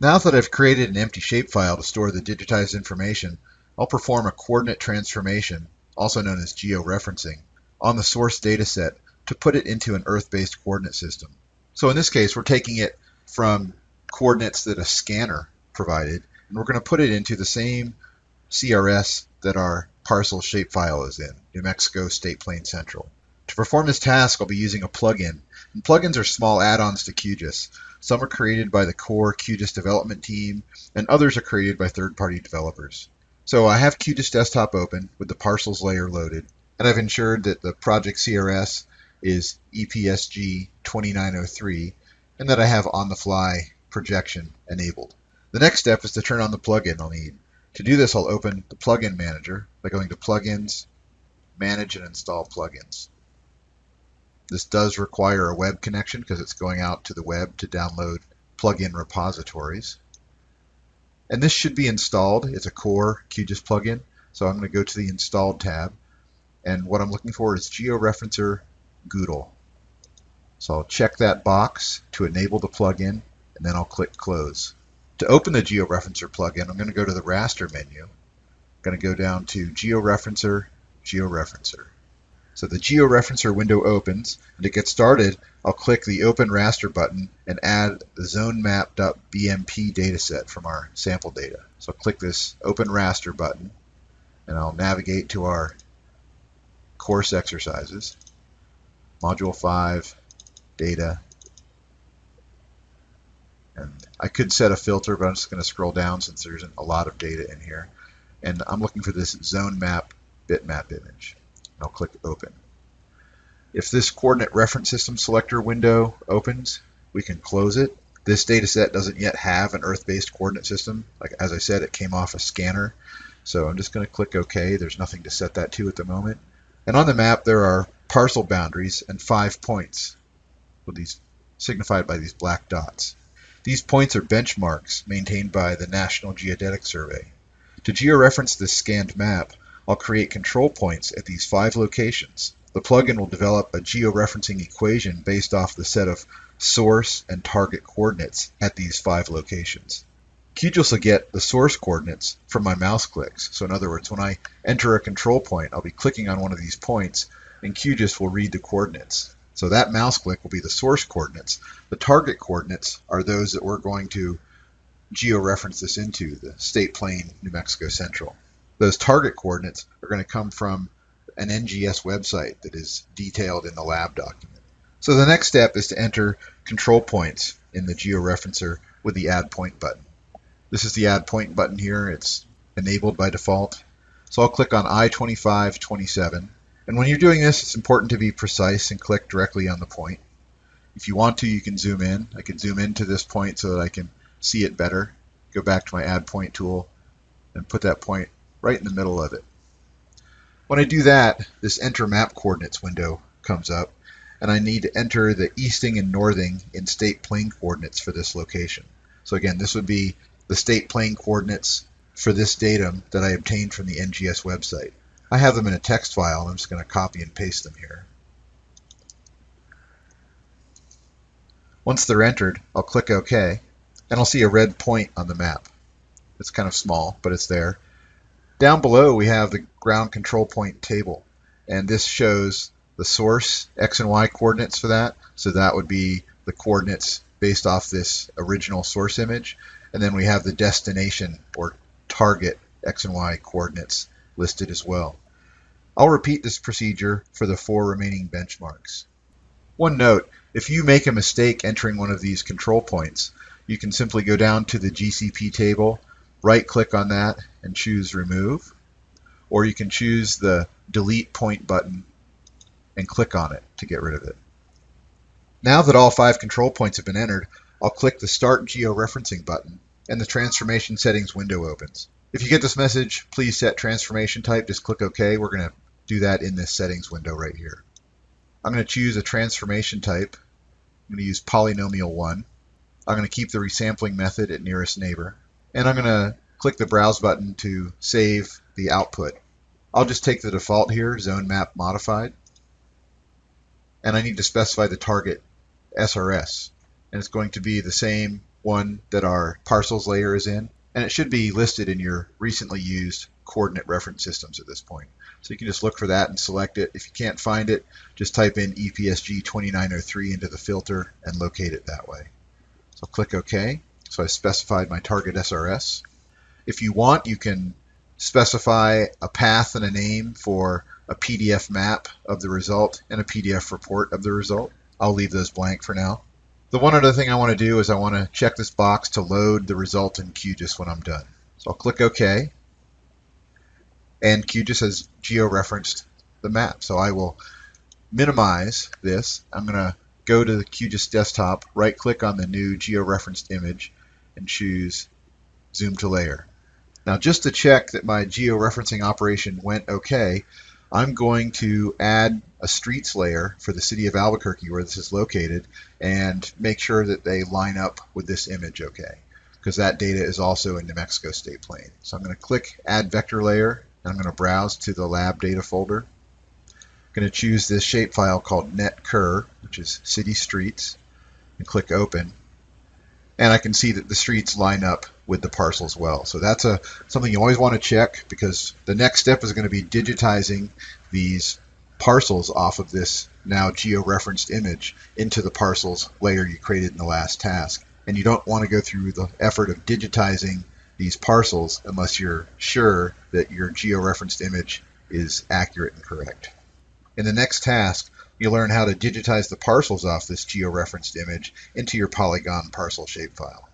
Now that I've created an empty shapefile to store the digitized information, I'll perform a coordinate transformation, also known as georeferencing, on the source dataset to put it into an Earth-based coordinate system. So in this case, we're taking it from coordinates that a scanner provided, and we're going to put it into the same CRS that our parcel shapefile is in, New Mexico State Plane Central. To perform this task, I'll be using a plugin. And plugins are small add-ons to QGIS. Some are created by the core QGIS development team, and others are created by third-party developers. So I have QGIS Desktop open with the parcels layer loaded, and I've ensured that the project CRS is EPSG 2903, and that I have on-the-fly projection enabled. The next step is to turn on the plugin I'll need. To do this, I'll open the Plugin Manager by going to Plugins, Manage and Install Plugins. This does require a web connection because it's going out to the web to download plugin repositories. And this should be installed. It's a core QGIS plugin. So I'm going to go to the Installed tab. And what I'm looking for is GeoReferencer GDAL. So I'll check that box to enable the plugin, and then I'll click Close. To open the GeoReferencer plugin, I'm going to go to the raster menu. I'm going to go down to GeoReferencer, GeoReferencer. So the GeoReferencer window opens, and to get started, I'll click the Open Raster button and add the zonemap.bmp dataset from our sample data. So I'll click this Open Raster button, and I'll navigate to our course exercises, Module 5, Data, and I could set a filter, but I'm just going to scroll down since there's a lot of data in here. And I'm looking for this zone map bitmap image. I'll click Open. If this coordinate reference system selector window opens, we can close it. This data set doesn't yet have an Earth-based coordinate system. Like As I said, it came off a scanner. So I'm just going to click OK. There's nothing to set that to at the moment. And on the map, there are parcel boundaries and five points, with these signified by these black dots. These points are benchmarks maintained by the National Geodetic Survey. To georeference this scanned map, I'll create control points at these five locations. The plugin will develop a georeferencing equation based off the set of source and target coordinates at these five locations. QGIS will get the source coordinates from my mouse clicks. So in other words, when I enter a control point, I'll be clicking on one of these points and QGIS will read the coordinates. So that mouse click will be the source coordinates. The target coordinates are those that we're going to georeference this into, the state plane New Mexico Central those target coordinates are going to come from an NGS website that is detailed in the lab document. So the next step is to enter control points in the georeferencer with the add point button. This is the add point button here. It's enabled by default. So I'll click on I-2527. And when you're doing this, it's important to be precise and click directly on the point. If you want to, you can zoom in. I can zoom into this point so that I can see it better. Go back to my add point tool and put that point right in the middle of it. When I do that, this enter map coordinates window comes up, and I need to enter the easting and northing in state plane coordinates for this location. So again, this would be the state plane coordinates for this datum that I obtained from the NGS website. I have them in a text file, and I'm just going to copy and paste them here. Once they're entered, I'll click OK, and I'll see a red point on the map. It's kind of small, but it's there. Down below, we have the ground control point table, and this shows the source x and y coordinates for that. So that would be the coordinates based off this original source image. And then we have the destination or target x and y coordinates listed as well. I'll repeat this procedure for the four remaining benchmarks. One note, if you make a mistake entering one of these control points, you can simply go down to the GCP table right click on that and choose remove or you can choose the delete point button and click on it to get rid of it. Now that all five control points have been entered, I'll click the Start Georeferencing button and the Transformation Settings window opens. If you get this message, please set transformation type, just click OK. We're going to do that in this settings window right here. I'm going to choose a transformation type. I'm going to use polynomial 1. I'm going to keep the resampling method at nearest neighbor and I'm going to click the Browse button to save the output. I'll just take the default here, Zone Map Modified, and I need to specify the target SRS, and it's going to be the same one that our parcels layer is in, and it should be listed in your recently used coordinate reference systems at this point. So you can just look for that and select it. If you can't find it, just type in EPSG 2903 into the filter and locate it that way. So I'll click OK. So I specified my target SRS. If you want, you can specify a path and a name for a PDF map of the result and a PDF report of the result. I'll leave those blank for now. The one other thing I want to do is I want to check this box to load the result in QGIS when I'm done. So I'll click OK. And QGIS has georeferenced the map. So I will minimize this. I'm going to go to the QGIS desktop, right click on the new georeferenced image, and choose Zoom to Layer. Now just to check that my georeferencing operation went okay, I'm going to add a streets layer for the city of Albuquerque where this is located and make sure that they line up with this image okay because that data is also in New Mexico State Plane. So I'm going to click add vector layer and I'm going to browse to the lab data folder. I'm going to choose this shapefile called netcur which is city streets and click open and I can see that the streets line up with the parcels well. So that's a something you always want to check because the next step is going to be digitizing these parcels off of this now geo-referenced image into the parcels layer you created in the last task. And you don't want to go through the effort of digitizing these parcels unless you're sure that your geo-referenced image is accurate and correct. In the next task, you learn how to digitize the parcels off this geo-referenced image into your polygon parcel shapefile.